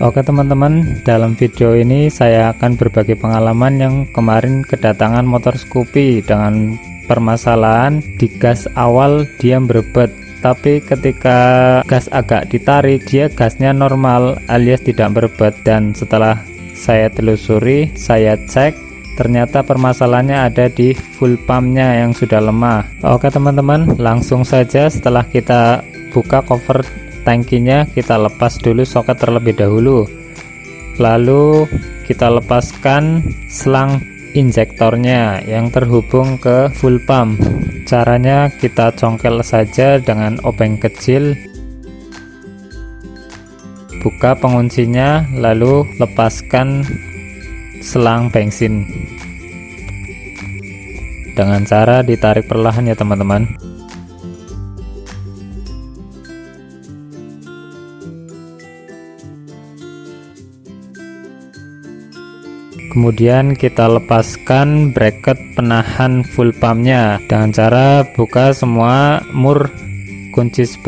Oke teman-teman dalam video ini saya akan berbagi pengalaman yang kemarin kedatangan motor Scoopy dengan permasalahan di gas awal dia berebet tapi ketika gas agak ditarik dia gasnya normal alias tidak berebet dan setelah saya telusuri saya cek ternyata permasalahannya ada di full pumpnya yang sudah lemah. Oke teman-teman langsung saja setelah kita buka cover tangkinya kita lepas dulu soket terlebih dahulu. Lalu kita lepaskan selang injektornya yang terhubung ke full pump. Caranya kita congkel saja dengan obeng kecil. Buka penguncinya lalu lepaskan selang bensin. Dengan cara ditarik perlahan ya teman-teman kemudian kita lepaskan bracket penahan full pumpnya. Dengan cara buka semua mur kunci 10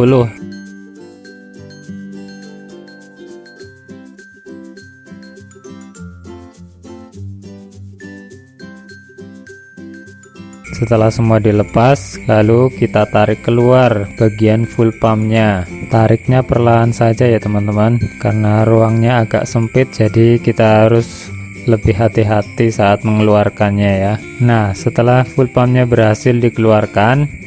setelah semua dilepas lalu kita tarik keluar bagian full pumpnya. Tariknya perlahan saja ya teman-teman karena ruangnya agak sempit jadi kita harus lebih hati-hati saat mengeluarkannya ya. Nah setelah full pumpnya berhasil dikeluarkan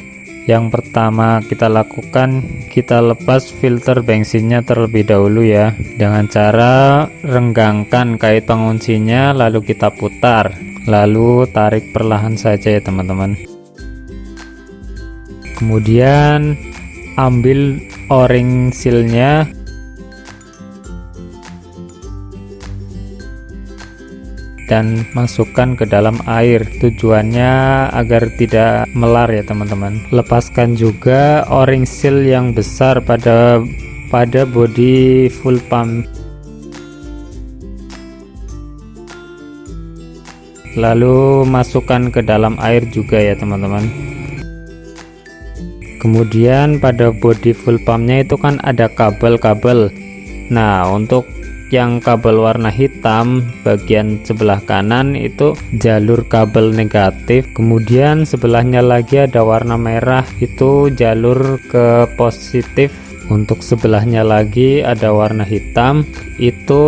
yang pertama kita lakukan kita lepas filter bensinnya terlebih dahulu ya. Dengan cara renggangkan kait penguncinya lalu kita putar. Lalu tarik perlahan saja ya teman-teman. Kemudian ambil o-ring sealnya dan masukkan ke dalam air. Tujuannya agar tidak melar ya teman-teman. Lepaskan juga o-ring seal yang besar pada pada body full pump. Lalu masukkan ke dalam air juga ya teman-teman. Kemudian pada body full pumpnya itu kan ada kabel-kabel. Nah untuk yang kabel warna hitam bagian sebelah kanan itu jalur kabel negatif. Kemudian sebelahnya lagi ada warna merah itu jalur ke positif. Untuk sebelahnya lagi ada warna hitam itu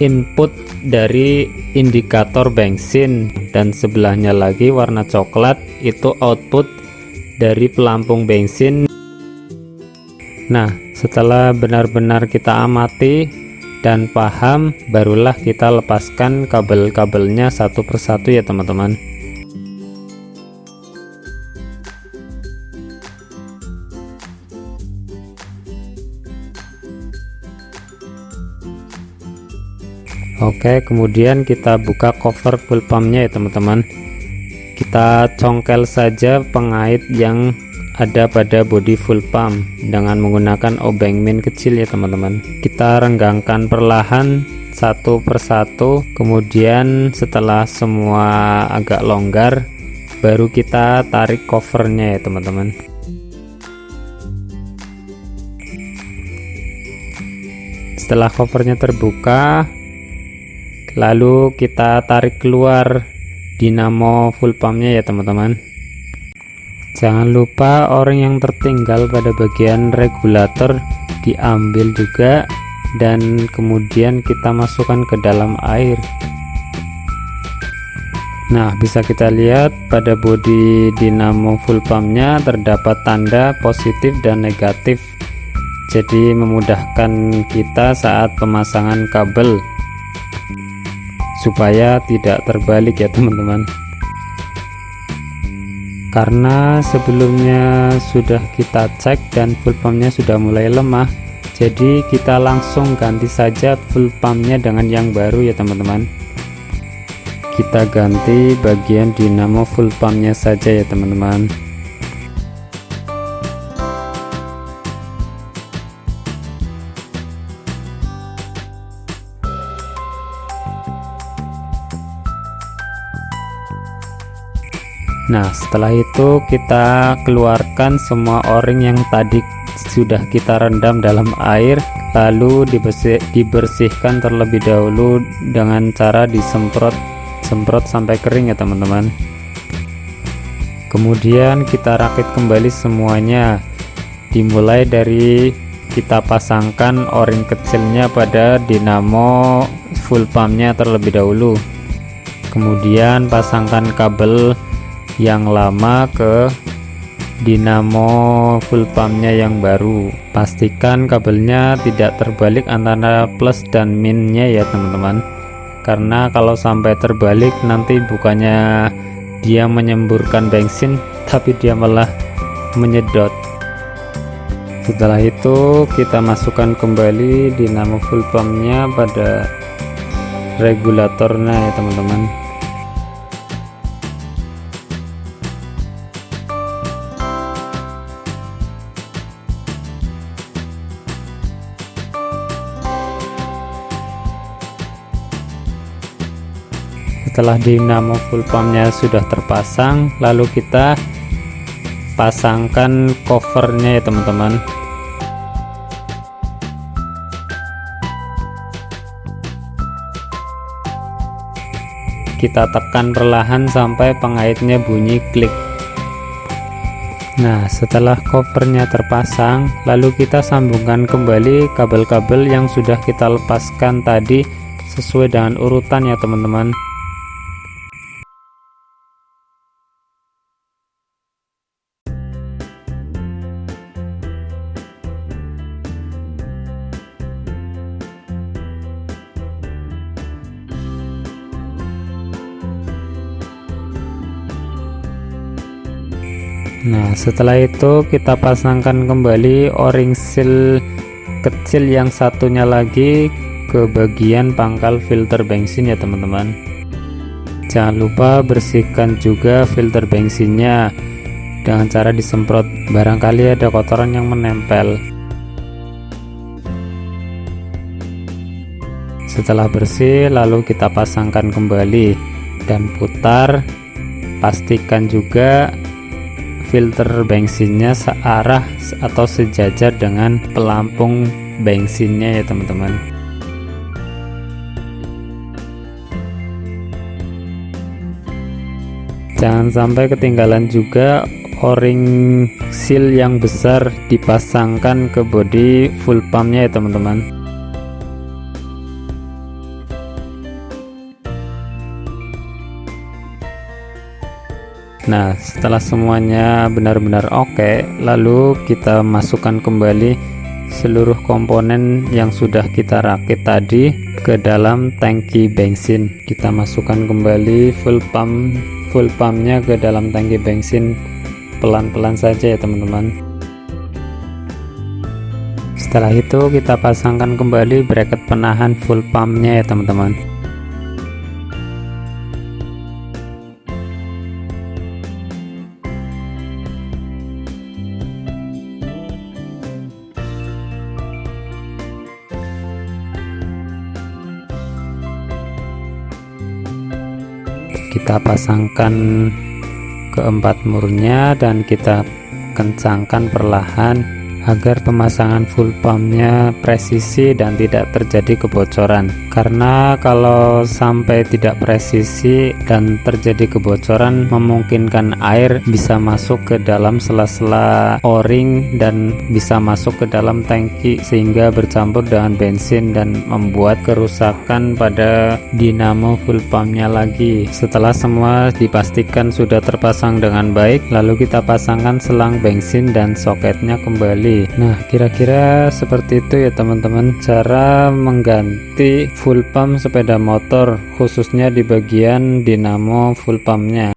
input dari indikator bensin. Dan sebelahnya lagi warna coklat itu output dari pelampung bensin. Nah setelah benar-benar kita amati dan paham barulah kita lepaskan kabel-kabelnya satu persatu ya teman-teman. Oke kemudian kita buka cover full pumpnya ya teman-teman. Kita congkel saja pengait yang ada pada body full pump dengan menggunakan obeng min kecil ya teman-teman. Kita renggangkan perlahan satu persatu kemudian setelah semua agak longgar baru kita tarik covernya ya teman-teman. Setelah covernya terbuka lalu kita tarik keluar dinamo full pumpnya ya teman-teman jangan lupa orang yang tertinggal pada bagian regulator diambil juga dan kemudian kita masukkan ke dalam air. Nah bisa kita lihat pada bodi dinamo full pumpnya terdapat tanda positif dan negatif. Jadi memudahkan kita saat pemasangan kabel supaya tidak terbalik ya teman-teman karena sebelumnya sudah kita cek dan full pumpnya sudah mulai lemah jadi kita langsung ganti saja full pumpnya dengan yang baru ya teman-teman. Kita ganti bagian dinamo full pumpnya saja ya teman-teman Nah setelah itu kita keluarkan semua o-ring yang tadi sudah kita rendam dalam air lalu dibersih, dibersihkan terlebih dahulu dengan cara disemprot semprot sampai kering ya teman-teman. Kemudian kita rakit kembali semuanya. Dimulai dari kita pasangkan o-ring kecilnya pada dinamo full pumpnya terlebih dahulu. Kemudian pasangkan kabel yang lama ke dinamo full pumpnya yang baru. Pastikan kabelnya tidak terbalik antara plus dan minnya ya teman-teman. Karena kalau sampai terbalik nanti bukannya dia menyemburkan bensin tapi dia malah menyedot. Setelah itu kita masukkan kembali dinamo full pumpnya pada regulatornya ya teman-teman setelah dinamo full pumpnya sudah terpasang lalu kita pasangkan covernya ya teman-teman. Kita tekan perlahan sampai pengaitnya bunyi klik. Nah setelah covernya terpasang lalu kita sambungkan kembali kabel-kabel yang sudah kita lepaskan tadi sesuai dengan urutan ya teman-teman Nah setelah itu kita pasangkan kembali o-ring seal kecil yang satunya lagi ke bagian pangkal filter bensin ya teman-teman. Jangan lupa bersihkan juga filter bensinnya dengan cara disemprot. Barangkali ada kotoran yang menempel. Setelah bersih lalu kita pasangkan kembali dan putar. Pastikan juga filter bensinnya searah atau sejajar dengan pelampung bensinnya ya teman-teman. Jangan sampai ketinggalan juga o-ring seal yang besar dipasangkan ke bodi full pumpnya ya teman-teman Nah setelah semuanya benar-benar oke okay, lalu kita masukkan kembali seluruh komponen yang sudah kita rakit tadi ke dalam tangki bensin. Kita masukkan kembali full pump full pumpnya ke dalam tangki bensin. Pelan-pelan saja ya teman-teman. Setelah itu kita pasangkan kembali bracket penahan full pumpnya ya teman-teman kita pasangkan keempat murnya dan kita kencangkan perlahan agar pemasangan full pumpnya presisi dan tidak terjadi kebocoran. Karena kalau sampai tidak presisi dan terjadi kebocoran memungkinkan air bisa masuk ke dalam sela-sela o-ring dan bisa masuk ke dalam tangki sehingga bercampur dengan bensin dan membuat kerusakan pada dinamo full pumpnya lagi. Setelah semua dipastikan sudah terpasang dengan baik lalu kita pasangkan selang bensin dan soketnya kembali nah kira-kira seperti itu ya teman-teman. Cara mengganti full pump sepeda motor khususnya di bagian dinamo full pumpnya